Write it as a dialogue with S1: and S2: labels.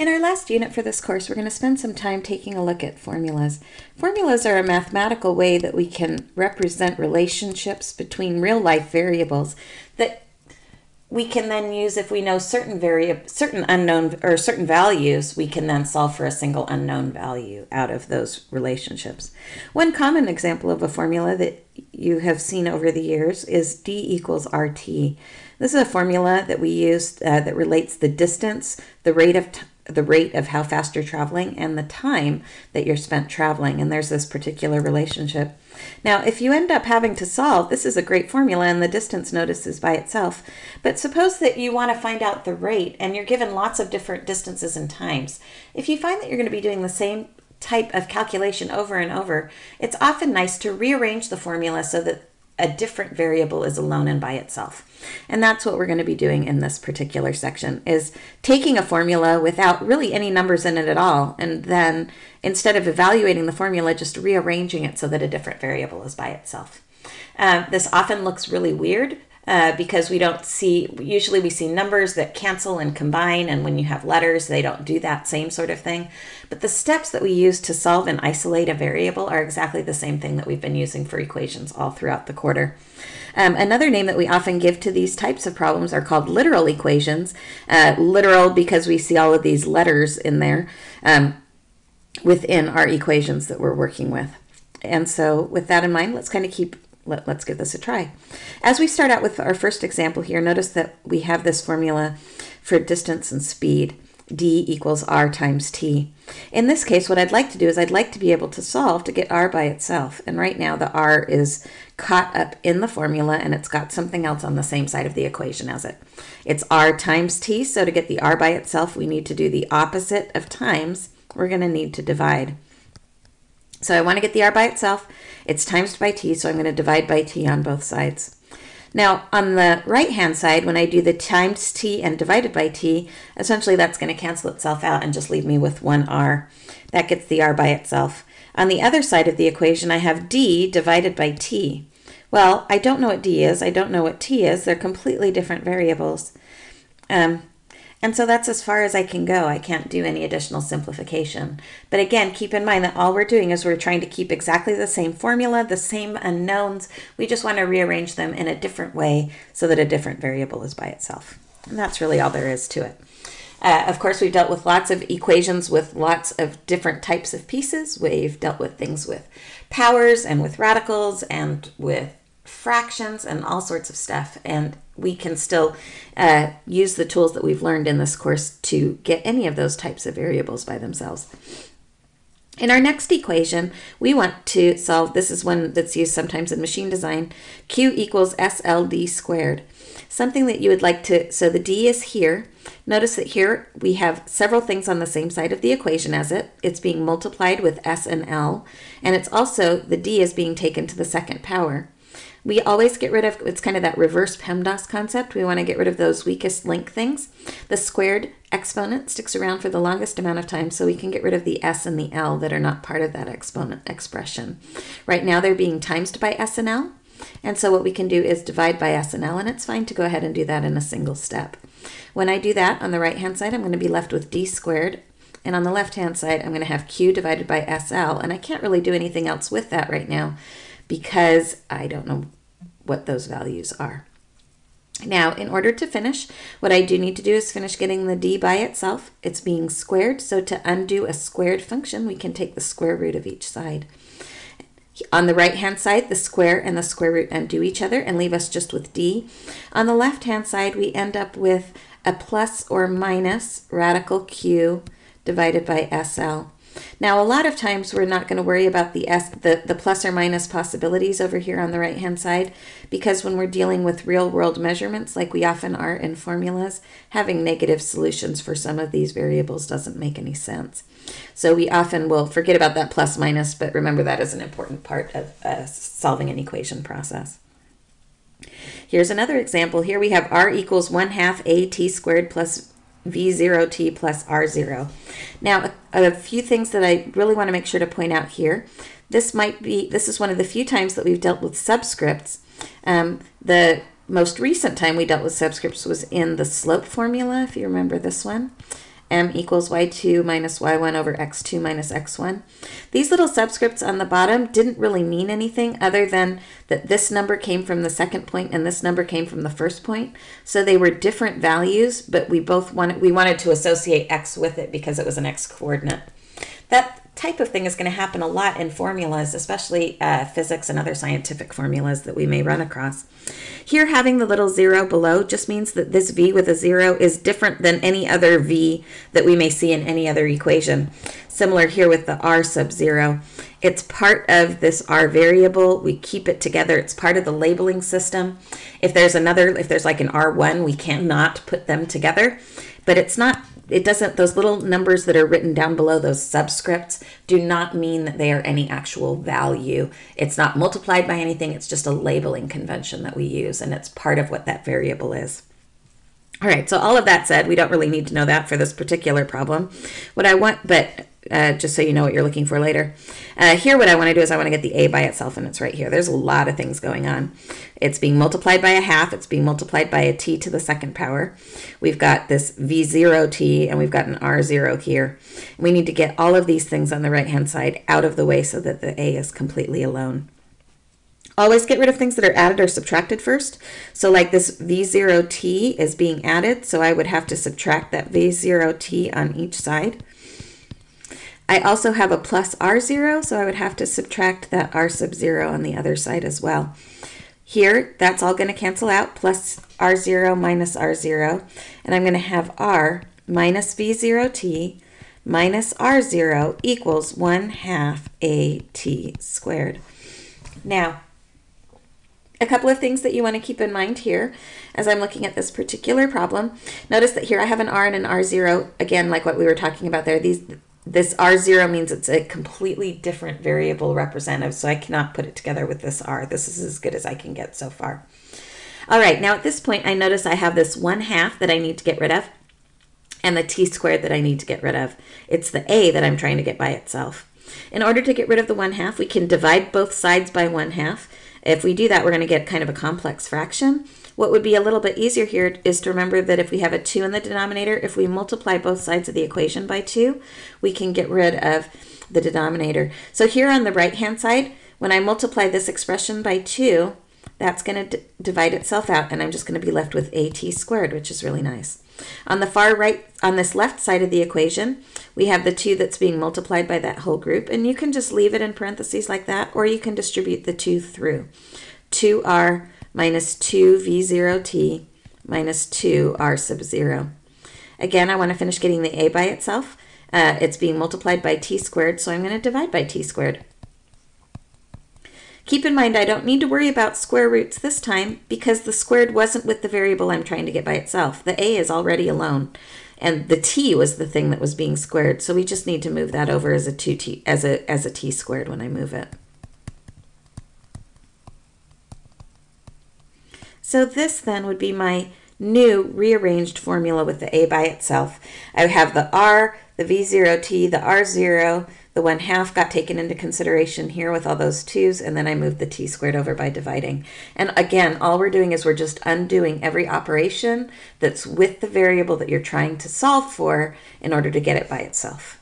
S1: In our last unit for this course, we're going to spend some time taking a look at formulas. Formulas are a mathematical way that we can represent relationships between real life variables that we can then use if we know certain variable, certain unknown or certain values, we can then solve for a single unknown value out of those relationships. One common example of a formula that you have seen over the years is D equals RT. This is a formula that we use uh, that relates the distance, the rate of the rate of how fast you're traveling and the time that you're spent traveling. And there's this particular relationship. Now, if you end up having to solve, this is a great formula and the distance notices by itself. But suppose that you want to find out the rate and you're given lots of different distances and times. If you find that you're going to be doing the same type of calculation over and over, it's often nice to rearrange the formula so that a different variable is alone and by itself. And that's what we're going to be doing in this particular section is taking a formula without really any numbers in it at all and then instead of evaluating the formula just rearranging it so that a different variable is by itself. Uh, this often looks really weird uh, because we don't see, usually we see numbers that cancel and combine, and when you have letters, they don't do that same sort of thing. But the steps that we use to solve and isolate a variable are exactly the same thing that we've been using for equations all throughout the quarter. Um, another name that we often give to these types of problems are called literal equations. Uh, literal because we see all of these letters in there um, within our equations that we're working with. And so with that in mind, let's kind of keep let, us give this a try. As we start out with our first example here, notice that we have this formula for distance and speed. d equals r times t. In this case, what I'd like to do is I'd like to be able to solve to get r by itself. And right now the r is caught up in the formula and it's got something else on the same side of the equation as it. It's r times t, so to get the r by itself, we need to do the opposite of times. We're going to need to divide. So I want to get the r by itself. It's times by t, so I'm going to divide by t on both sides. Now, on the right-hand side, when I do the times t and divided by t, essentially that's going to cancel itself out and just leave me with one r. That gets the r by itself. On the other side of the equation, I have d divided by t. Well, I don't know what d is. I don't know what t is. They're completely different variables. Um, and so that's as far as I can go. I can't do any additional simplification. But again, keep in mind that all we're doing is we're trying to keep exactly the same formula, the same unknowns. We just want to rearrange them in a different way so that a different variable is by itself. And that's really all there is to it. Uh, of course, we've dealt with lots of equations with lots of different types of pieces. We've dealt with things with powers and with radicals and with fractions and all sorts of stuff. And we can still uh, use the tools that we've learned in this course to get any of those types of variables by themselves. In our next equation, we want to solve, this is one that's used sometimes in machine design, Q equals SLD squared. Something that you would like to, so the D is here. Notice that here we have several things on the same side of the equation as it. It's being multiplied with S and L, and it's also, the D is being taken to the second power. We always get rid of, it's kind of that reverse PEMDAS concept. We want to get rid of those weakest link things. The squared exponent sticks around for the longest amount of time, so we can get rid of the s and the l that are not part of that exponent expression. Right now they're being times by s and l, and so what we can do is divide by s and l, and it's fine to go ahead and do that in a single step. When I do that, on the right-hand side, I'm going to be left with d squared, and on the left-hand side, I'm going to have q divided by sl, and I can't really do anything else with that right now because I don't know what those values are. Now, in order to finish, what I do need to do is finish getting the d by itself. It's being squared, so to undo a squared function, we can take the square root of each side. On the right-hand side, the square and the square root undo each other and leave us just with d. On the left-hand side, we end up with a plus or minus radical q divided by SL. Now, a lot of times we're not going to worry about the, S, the, the plus or minus possibilities over here on the right-hand side because when we're dealing with real-world measurements, like we often are in formulas, having negative solutions for some of these variables doesn't make any sense. So we often will forget about that plus minus, but remember that is an important part of uh, solving an equation process. Here's another example. Here we have r equals 1 half a t squared plus V0t plus R0. Now, a, a, few things that I really want to make sure to point out here. This might be, this is one of the few times that we've dealt with subscripts. Um, the most recent time we dealt with subscripts was in the slope formula, if you remember this one. M equals y2 minus y1 over x2 minus x1. These little subscripts on the bottom didn't really mean anything other than that this number came from the second point and this number came from the first point. So they were different values, but we both wanted, we wanted to associate x with it because it was an x coordinate. That type of thing is going to happen a lot in formulas, especially uh, physics and other scientific formulas that we may run across. Here, having the little zero below just means that this v with a zero is different than any other v that we may see in any other equation. Similar here with the r sub zero. It's part of this r variable. We keep it together. It's part of the labeling system. If there's another, if there's like an r1, we cannot put them together. But it's not it doesn't, those little numbers that are written down below, those subscripts, do not mean that they are any actual value. It's not multiplied by anything, it's just a labeling convention that we use, and it's part of what that variable is. All right, so all of that said, we don't really need to know that for this particular problem. What I want, but uh, just so you know what you're looking for later. Uh, here, what I want to do is I want to get the a by itself, and it's right here. There's a lot of things going on. It's being multiplied by a half. It's being multiplied by a t to the second power. We've got this v0t, and we've got an r0 here. We need to get all of these things on the right-hand side out of the way so that the a is completely alone. Always get rid of things that are added or subtracted first. So like this v0t is being added, so I would have to subtract that v0t on each side. I also have a plus R0, so I would have to subtract that R sub 0 on the other side as well. Here, that's all going to cancel out, plus R0 minus R0, and I'm going to have R minus V0t minus R0 equals 1 half AT squared. Now, a couple of things that you want to keep in mind here as I'm looking at this particular problem. Notice that here I have an R and an R0, again, like what we were talking about there. These this R0 means it's a completely different variable representative, so I cannot put it together with this R. This is as good as I can get so far. All right, now at this point, I notice I have this 1 half that I need to get rid of, and the t squared that I need to get rid of. It's the a that I'm trying to get by itself. In order to get rid of the 1 half, we can divide both sides by 1 half. If we do that, we're going to get kind of a complex fraction. What would be a little bit easier here is to remember that if we have a 2 in the denominator, if we multiply both sides of the equation by 2, we can get rid of the denominator. So here on the right-hand side, when I multiply this expression by 2, that's going to divide itself out, and I'm just going to be left with at squared, which is really nice. On the far right, on this left side of the equation, we have the 2 that's being multiplied by that whole group, and you can just leave it in parentheses like that, or you can distribute the 2 through. 2r minus 2v0t minus 2r sub 0. Again, I want to finish getting the a by itself. Uh, it's being multiplied by t squared, so I'm going to divide by t squared. Keep in mind I don't need to worry about square roots this time because the squared wasn't with the variable I'm trying to get by itself. The a is already alone and the t was the thing that was being squared, so we just need to move that over as a 2t as a as a t squared when I move it. So this then would be my new rearranged formula with the a by itself. I have the r, the v0t, the r0, the 1 half got taken into consideration here with all those 2's, and then I moved the t squared over by dividing. And again, all we're doing is we're just undoing every operation that's with the variable that you're trying to solve for in order to get it by itself.